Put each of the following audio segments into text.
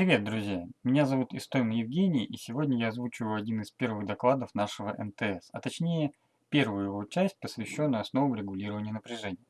Привет, друзья! Меня зовут Истомин Евгений, и сегодня я озвучиваю один из первых докладов нашего НТС, а точнее первую его часть, посвященную основам регулирования напряжения.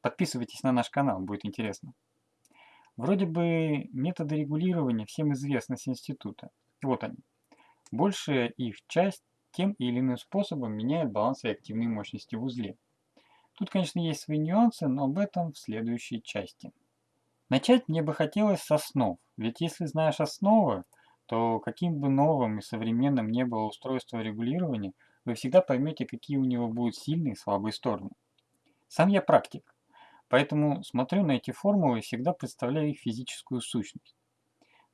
Подписывайтесь на наш канал, будет интересно. Вроде бы методы регулирования всем известны с института. Вот они. Большая их часть тем или иным способом меняет баланс реактивной мощности в узле. Тут, конечно, есть свои нюансы, но об этом в следующей части. Начать мне бы хотелось с основ, ведь если знаешь основы, то каким бы новым и современным не было устройство регулирования, вы всегда поймете, какие у него будут сильные и слабые стороны. Сам я практик, поэтому смотрю на эти формулы и всегда представляю их физическую сущность.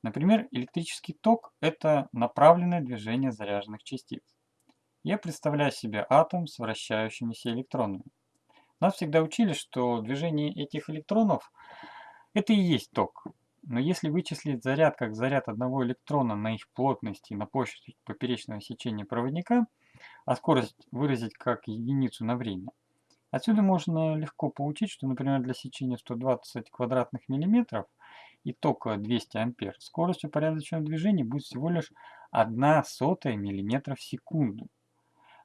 Например, электрический ток – это направленное движение заряженных частиц. Я представляю себе атом с вращающимися электронами. Нас всегда учили, что движение этих электронов – это и есть ток. Но если вычислить заряд как заряд одного электрона на их плотность и на площадь поперечного сечения проводника, а скорость выразить как единицу на время, отсюда можно легко получить, что, например, для сечения 120 квадратных миллиметров и тока 200 ампер скорость упорядоченного движения будет всего лишь 1 сотая миллиметра в секунду.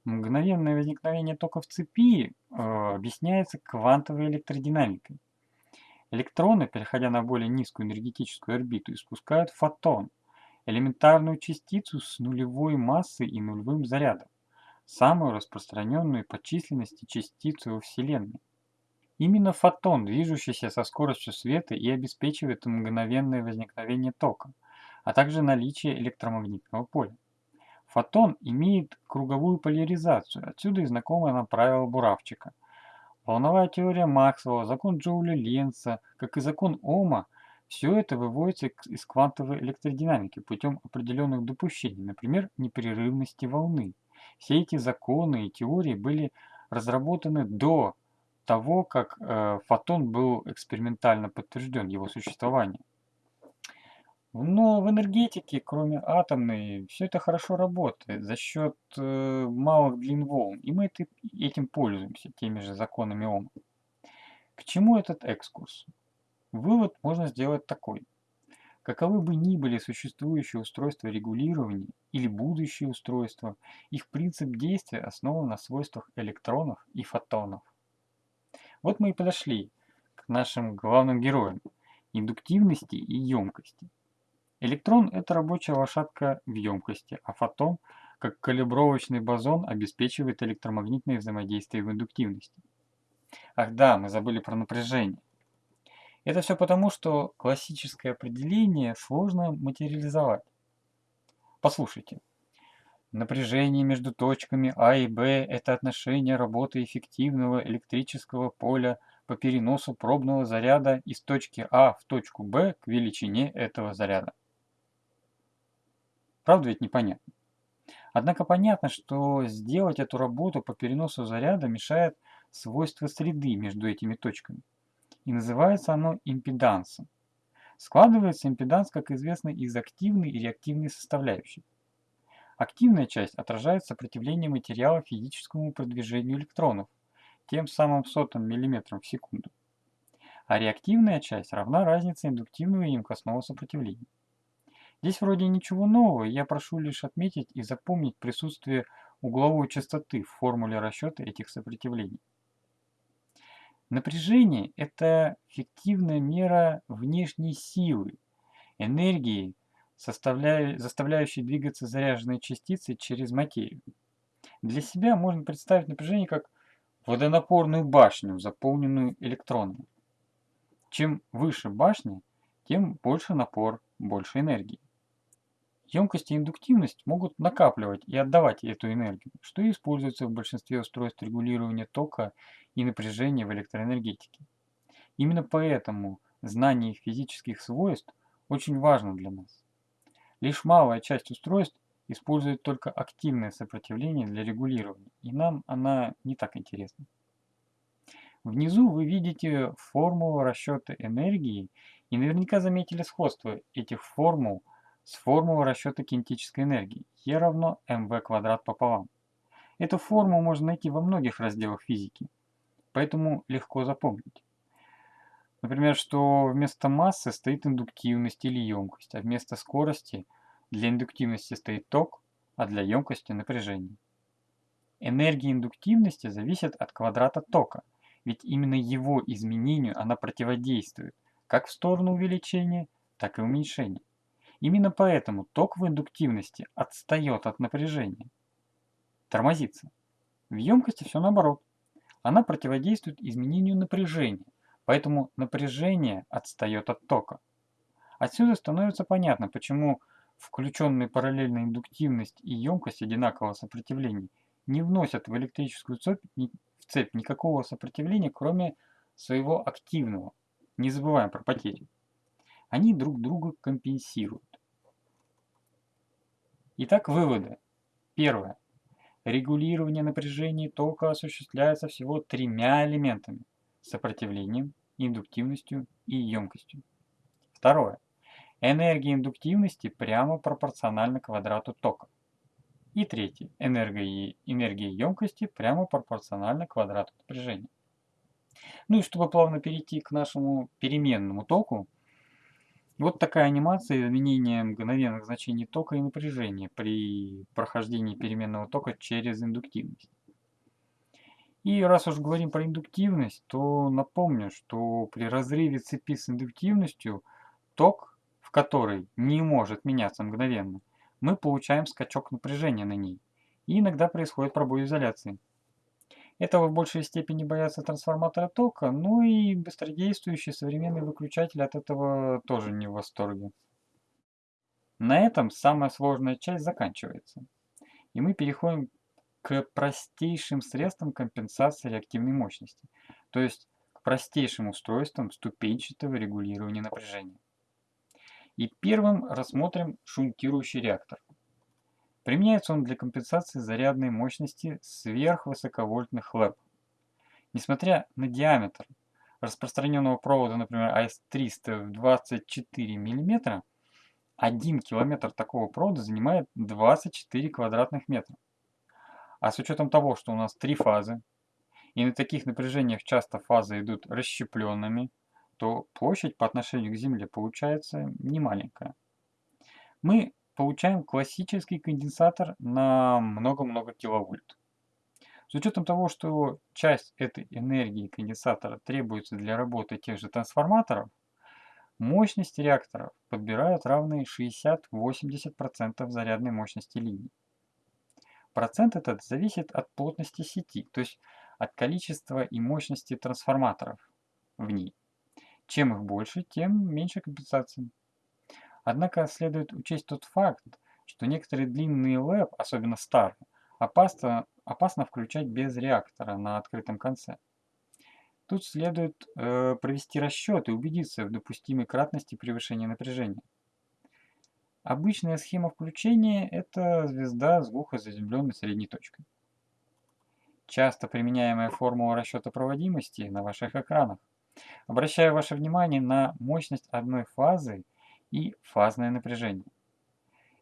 Мгновенное возникновение тока в цепи э, объясняется квантовой электродинамикой. Электроны, переходя на более низкую энергетическую орбиту, испускают фотон, элементарную частицу с нулевой массой и нулевым зарядом, самую распространенную по численности частицу во Вселенной. Именно фотон, движущийся со скоростью света, и обеспечивает мгновенное возникновение тока, а также наличие электромагнитного поля. Фотон имеет круговую поляризацию, отсюда и знакомое нам правило Буравчика – Волновая теория Максвелла, закон Джоуля Ленца, как и закон Ома, все это выводится из квантовой электродинамики путем определенных допущений, например, непрерывности волны. Все эти законы и теории были разработаны до того, как э, фотон был экспериментально подтвержден, его существование. Но в энергетике, кроме атомной, все это хорошо работает за счет э, малых длин волн, и мы это, этим пользуемся, теми же законами Ома. К чему этот экскурс? Вывод можно сделать такой. Каковы бы ни были существующие устройства регулирования или будущие устройства, их принцип действия основан на свойствах электронов и фотонов. Вот мы и подошли к нашим главным героям – индуктивности и емкости – Электрон – это рабочая лошадка в емкости, а фотон, как калибровочный бозон, обеспечивает электромагнитное взаимодействие в индуктивности. Ах да, мы забыли про напряжение. Это все потому, что классическое определение сложно материализовать. Послушайте. Напряжение между точками А и Б – это отношение работы эффективного электрического поля по переносу пробного заряда из точки А в точку Б к величине этого заряда. Правда ведь непонятно? Однако понятно, что сделать эту работу по переносу заряда мешает свойство среды между этими точками. И называется оно импедансом. Складывается импеданс, как известно, из активной и реактивной составляющих. Активная часть отражает сопротивление материала физическому продвижению электронов, тем самым сотым миллиметром в секунду. А реактивная часть равна разнице индуктивного и емкостного сопротивления. Здесь вроде ничего нового, я прошу лишь отметить и запомнить присутствие угловой частоты в формуле расчета этих сопротивлений. Напряжение – это фиктивная мера внешней силы, энергии, заставляющей двигаться заряженные частицы через материю. Для себя можно представить напряжение как водонапорную башню, заполненную электронами. Чем выше башня, тем больше напор, больше энергии. Емкость и индуктивность могут накапливать и отдавать эту энергию, что и используется в большинстве устройств регулирования тока и напряжения в электроэнергетике. Именно поэтому знание их физических свойств очень важно для нас. Лишь малая часть устройств использует только активное сопротивление для регулирования, и нам она не так интересна. Внизу вы видите формулу расчета энергии и наверняка заметили сходство этих формул с формулой расчета кинетической энергии E равно mv квадрат пополам. Эту формулу можно найти во многих разделах физики, поэтому легко запомнить. Например, что вместо массы стоит индуктивность или емкость, а вместо скорости для индуктивности стоит ток, а для емкости напряжение. Энергия индуктивности зависит от квадрата тока, ведь именно его изменению она противодействует, как в сторону увеличения, так и уменьшения. Именно поэтому ток в индуктивности отстает от напряжения, тормозится. В емкости все наоборот. Она противодействует изменению напряжения, Поэтому напряжение отстает от тока. Отсюда становится понятно, почему включенные параллельно индуктивность и емкость одинакового сопротивления не вносят в электрическую цепь, в цепь никакого сопротивления, кроме своего активного. Не забываем про потери. Они друг друга компенсируют. Итак, выводы. Первое. Регулирование напряжения тока осуществляется всего тремя элементами сопротивлением, индуктивностью и емкостью. Второе. Энергия индуктивности прямо пропорциональна квадрату тока. И третье. Энергия, энергия емкости прямо пропорциональна квадрату напряжения. Ну и чтобы плавно перейти к нашему переменному току, вот такая анимация изменения мгновенных значений тока и напряжения при прохождении переменного тока через индуктивность. И раз уж говорим про индуктивность, то напомню, что при разрыве цепи с индуктивностью ток, в которой не может меняться мгновенно, мы получаем скачок напряжения на ней. И иногда происходит пробой изоляции. Этого в большей степени боятся трансформаторы тока, но и быстродействующий современный выключатель от этого тоже не в восторге. На этом самая сложная часть заканчивается. И мы переходим к простейшим средствам компенсации реактивной мощности, то есть к простейшим устройствам ступенчатого регулирования напряжения. И первым рассмотрим шунтирующий реактор. Применяется он для компенсации зарядной мощности сверхвысоковольтных ЛЭП. Несмотря на диаметр распространенного провода, например, AS300 в 24 мм, 1 километр такого провода занимает 24 квадратных метра. А с учетом того, что у нас три фазы, и на таких напряжениях часто фазы идут расщепленными, то площадь по отношению к Земле получается немаленькая. Мы получаем классический конденсатор на много-много киловольт. С учетом того, что часть этой энергии конденсатора требуется для работы тех же трансформаторов, мощности реакторов подбирают равные 60-80% зарядной мощности линий. Процент этот зависит от плотности сети, то есть от количества и мощности трансформаторов в ней. Чем их больше, тем меньше компенсации. Однако следует учесть тот факт, что некоторые длинные ЛЭП, особенно старые, опасно, опасно включать без реактора на открытом конце. Тут следует э, провести расчет и убедиться в допустимой кратности превышения напряжения. Обычная схема включения – это звезда с глухозаземленной средней точкой. Часто применяемая формула расчета проводимости на ваших экранах. Обращаю ваше внимание на мощность одной фазы и фазное напряжение.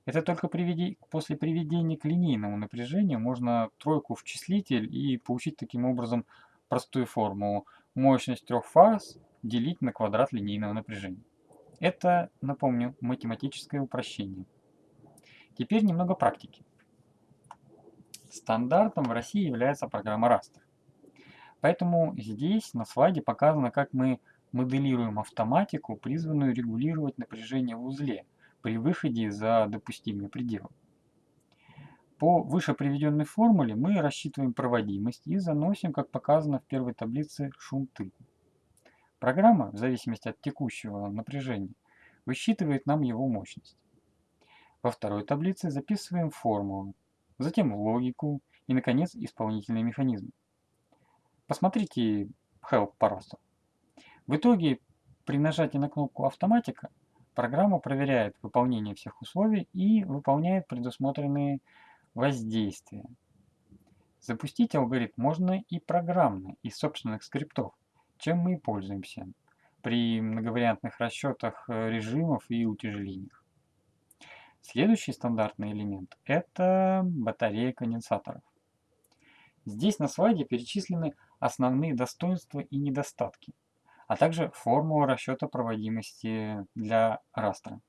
Это только приведи... после приведения к линейному напряжению можно тройку в числитель и получить таким образом простую формулу. Мощность трех фаз делить на квадрат линейного напряжения. Это, напомню, математическое упрощение. Теперь немного практики. Стандартом в России является программа Raster. Поэтому здесь на слайде показано, как мы моделируем автоматику, призванную регулировать напряжение в узле при выходе за допустимые пределы. По выше приведенной формуле мы рассчитываем проводимость и заносим, как показано в первой таблице, шунты. Программа, в зависимости от текущего напряжения, высчитывает нам его мощность. Во второй таблице записываем формулу, затем логику и, наконец, исполнительный механизм. Посмотрите help просто. В итоге, при нажатии на кнопку «Автоматика» программа проверяет выполнение всех условий и выполняет предусмотренные воздействия. Запустить алгоритм можно и программно, из собственных скриптов чем мы и пользуемся при многовариантных расчетах э, режимов и утяжелениях. Следующий стандартный элемент – это батарея конденсаторов. Здесь на слайде перечислены основные достоинства и недостатки. А также формула расчета проводимости для растра.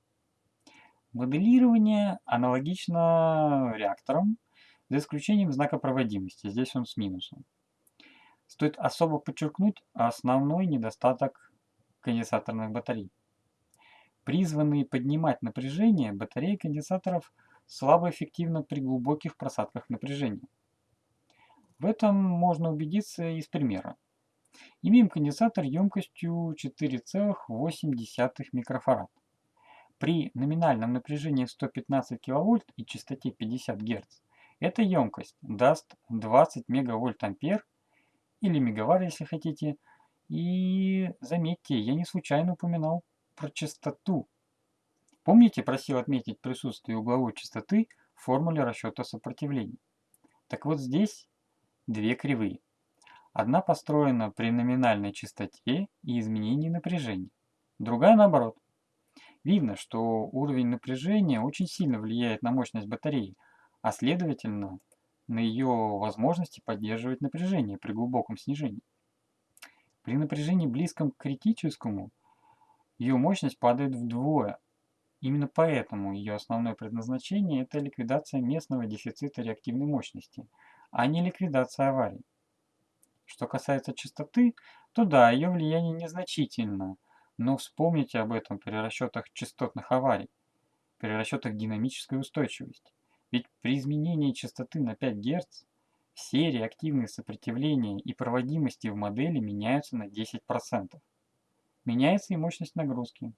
Моделирование аналогично реакторам, за исключением знака проводимости, здесь он с минусом. Стоит особо подчеркнуть основной недостаток конденсаторных батарей. Призванные поднимать напряжение, батареи конденсаторов слабо эффективны при глубоких просадках напряжения. В этом можно убедиться из примера. Имеем конденсатор емкостью 4,8 микрофарад. При номинальном напряжении 115 кВт и частоте 50 Гц эта емкость даст 20 мегавольт-ампер или мегаватт, если хотите. И заметьте, я не случайно упоминал про частоту. Помните, просил отметить присутствие угловой частоты в формуле расчета сопротивления. Так вот здесь две кривые. Одна построена при номинальной частоте и изменении напряжения, другая наоборот. Видно, что уровень напряжения очень сильно влияет на мощность батареи, а следовательно на ее возможности поддерживать напряжение при глубоком снижении. При напряжении близком к критическому ее мощность падает вдвое. Именно поэтому ее основное предназначение – это ликвидация местного дефицита реактивной мощности, а не ликвидация аварий. Что касается частоты, то да, ее влияние незначительно, но вспомните об этом при расчетах частотных аварий, при расчетах динамической устойчивости. Ведь при изменении частоты на 5 Гц все реактивные сопротивления и проводимости в модели меняются на 10%. Меняется и мощность нагрузки.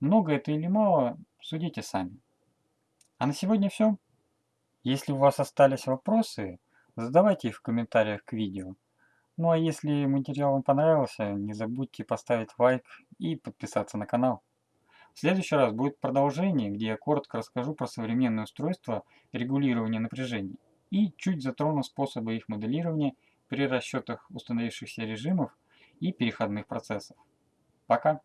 Много это или мало, судите сами. А на сегодня все. Если у вас остались вопросы, задавайте их в комментариях к видео. Ну а если материал вам понравился, не забудьте поставить лайк и подписаться на канал. В следующий раз будет продолжение, где я коротко расскажу про современные устройства регулирования напряжения и чуть затрону способы их моделирования при расчетах установившихся режимов и переходных процессов. Пока!